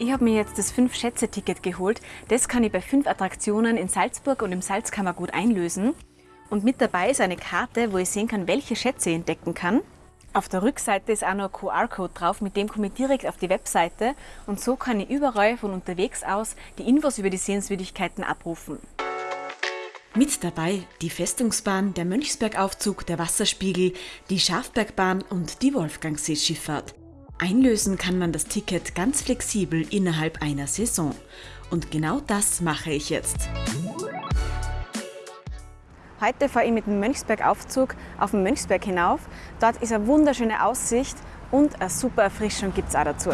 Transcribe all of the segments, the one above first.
Ich habe mir jetzt das 5-Schätze-Ticket geholt. Das kann ich bei fünf Attraktionen in Salzburg und im Salzkammergut einlösen. Und mit dabei ist eine Karte, wo ich sehen kann, welche Schätze ich entdecken kann. Auf der Rückseite ist auch noch ein QR-Code drauf, mit dem komme ich direkt auf die Webseite und so kann ich überall von unterwegs aus die Infos über die Sehenswürdigkeiten abrufen. Mit dabei die Festungsbahn, der Mönchsbergaufzug, der Wasserspiegel, die Schafbergbahn und die Wolfgangseeschifffahrt. Einlösen kann man das Ticket ganz flexibel innerhalb einer Saison. Und genau das mache ich jetzt. Heute fahre ich mit dem Mönchsbergaufzug auf den Mönchsberg hinauf. Dort ist eine wunderschöne Aussicht und eine super Erfrischung gibt es auch dazu.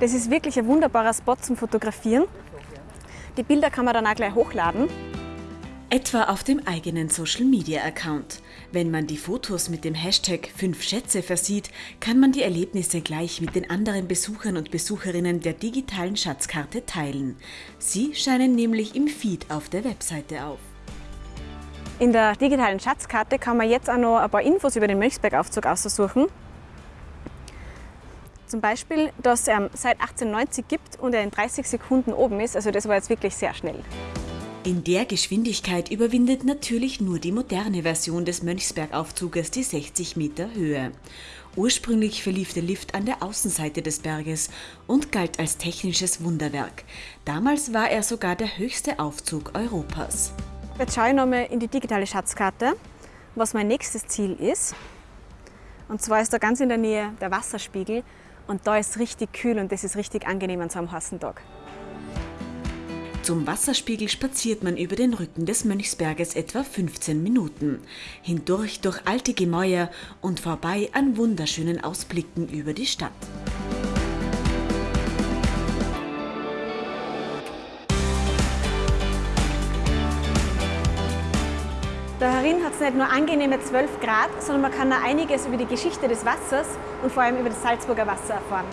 Das ist wirklich ein wunderbarer Spot zum Fotografieren. Die Bilder kann man dann auch gleich hochladen. Etwa auf dem eigenen Social Media Account. Wenn man die Fotos mit dem Hashtag 5 Schätze versieht, kann man die Erlebnisse gleich mit den anderen Besuchern und Besucherinnen der digitalen Schatzkarte teilen. Sie scheinen nämlich im Feed auf der Webseite auf. In der digitalen Schatzkarte kann man jetzt auch noch ein paar Infos über den Mönchsbergaufzug aussuchen. Zum Beispiel, dass ähm, seit 1890 gibt und er in 30 Sekunden oben ist. Also das war jetzt wirklich sehr schnell. In der Geschwindigkeit überwindet natürlich nur die moderne Version des Mönchsbergaufzuges die 60 Meter Höhe. Ursprünglich verlief der Lift an der Außenseite des Berges und galt als technisches Wunderwerk. Damals war er sogar der höchste Aufzug Europas. Jetzt schaue ich nochmal in die digitale Schatzkarte, was mein nächstes Ziel ist. Und zwar ist da ganz in der Nähe der Wasserspiegel und da ist richtig kühl und das ist richtig angenehm an so einem heißen Tag. Zum Wasserspiegel spaziert man über den Rücken des Mönchsberges etwa 15 Minuten. Hindurch durch alte Gemäuer und vorbei an wunderschönen Ausblicken über die Stadt. Da herin hat es nicht nur angenehme 12 Grad, sondern man kann auch einiges über die Geschichte des Wassers und vor allem über das Salzburger Wasser erfahren.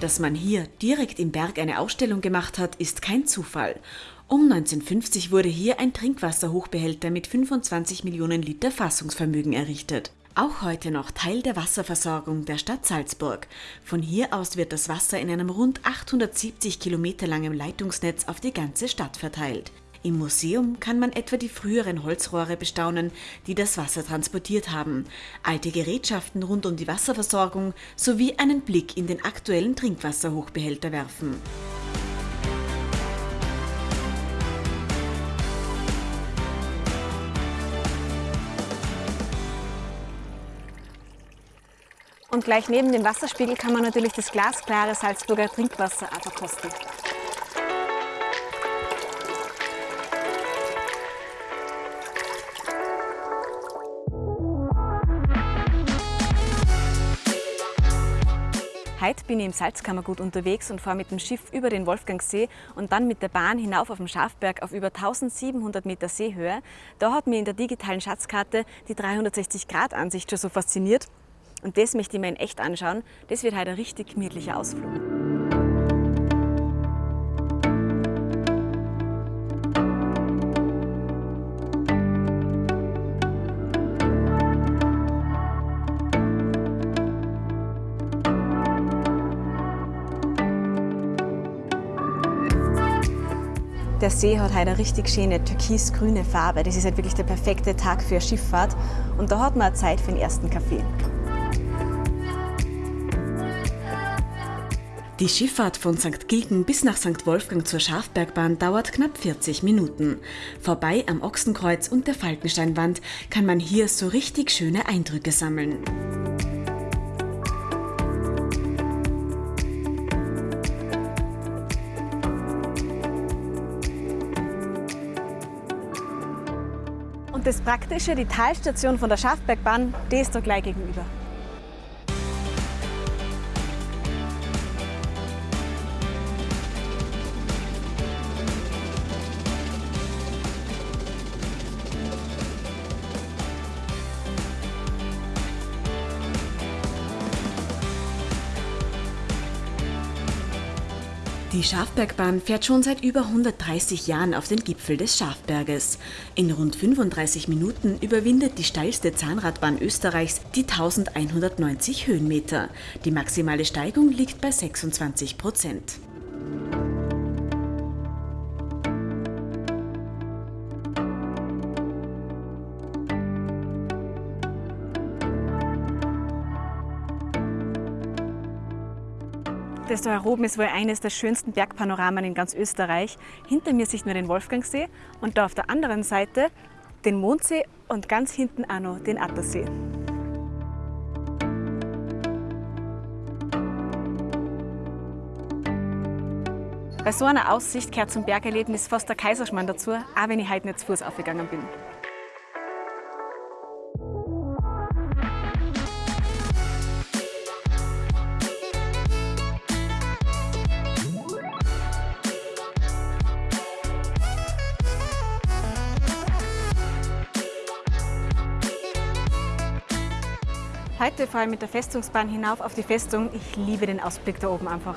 Dass man hier direkt im Berg eine Ausstellung gemacht hat, ist kein Zufall. Um 1950 wurde hier ein Trinkwasserhochbehälter mit 25 Millionen Liter Fassungsvermögen errichtet. Auch heute noch Teil der Wasserversorgung der Stadt Salzburg. Von hier aus wird das Wasser in einem rund 870 Kilometer langen Leitungsnetz auf die ganze Stadt verteilt. Im Museum kann man etwa die früheren Holzrohre bestaunen, die das Wasser transportiert haben, alte Gerätschaften rund um die Wasserversorgung sowie einen Blick in den aktuellen Trinkwasserhochbehälter werfen. Und gleich neben dem Wasserspiegel kann man natürlich das glasklare Salzburger Trinkwasser verkosten. Heute bin ich im Salzkammergut unterwegs und fahre mit dem Schiff über den Wolfgangsee und dann mit der Bahn hinauf auf den Schafberg auf über 1700 Meter Seehöhe. Da hat mir in der digitalen Schatzkarte die 360-Grad-Ansicht schon so fasziniert. Und das möchte ich mir in echt anschauen. Das wird heute ein richtig gemütlicher Ausflug. Der See hat heute eine richtig schöne türkisgrüne Farbe. Das ist halt wirklich der perfekte Tag für Schifffahrt. Und da hat man Zeit für den ersten Kaffee. Die Schifffahrt von St. Gilgen bis nach St. Wolfgang zur Schafbergbahn dauert knapp 40 Minuten. Vorbei am Ochsenkreuz und der Falkensteinwand kann man hier so richtig schöne Eindrücke sammeln. Das Praktische, die Talstation von der Schafbergbahn, die ist da gleich gegenüber. Die Schafbergbahn fährt schon seit über 130 Jahren auf den Gipfel des Schafberges. In rund 35 Minuten überwindet die steilste Zahnradbahn Österreichs die 1190 Höhenmeter. Die maximale Steigung liegt bei 26 Prozent. Das da oben ist wohl eines der schönsten Bergpanoramen in ganz Österreich. Hinter mir sieht man den Wolfgangsee und da auf der anderen Seite den Mondsee und ganz hinten auch noch den Attersee. Bei so einer Aussicht gehört zum Bergerlebnis fast der Kaiserschmarrn dazu, auch wenn ich heute nicht zu Fuß aufgegangen bin. Heute fahre ich mit der Festungsbahn hinauf auf die Festung. Ich liebe den Ausblick da oben einfach.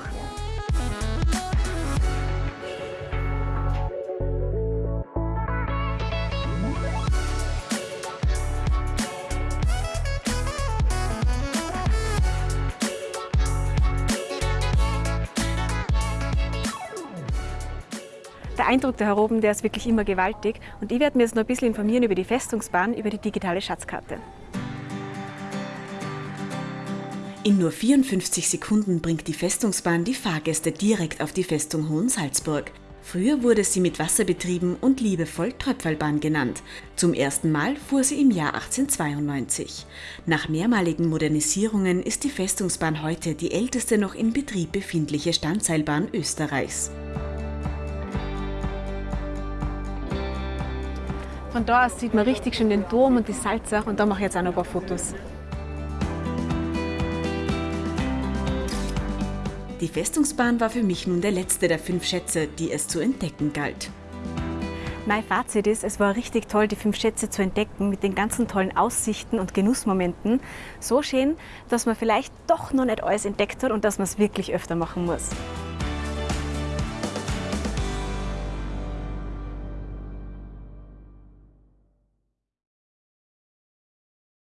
Der Eindruck da oben, der ist wirklich immer gewaltig und ich werde mir jetzt noch ein bisschen informieren über die Festungsbahn, über die digitale Schatzkarte. In nur 54 Sekunden bringt die Festungsbahn die Fahrgäste direkt auf die Festung Hohensalzburg. Früher wurde sie mit Wasser betrieben und liebevoll Tröpfelbahn genannt. Zum ersten Mal fuhr sie im Jahr 1892. Nach mehrmaligen Modernisierungen ist die Festungsbahn heute die älteste noch in Betrieb befindliche Standseilbahn Österreichs. Von da aus sieht man richtig schön den Dom und die Salzach und da mache ich jetzt auch noch ein paar Fotos. Die Festungsbahn war für mich nun der letzte der fünf Schätze, die es zu entdecken galt. Mein Fazit ist, es war richtig toll, die fünf Schätze zu entdecken mit den ganzen tollen Aussichten und Genussmomenten. So schön, dass man vielleicht doch noch nicht alles entdeckt hat und dass man es wirklich öfter machen muss.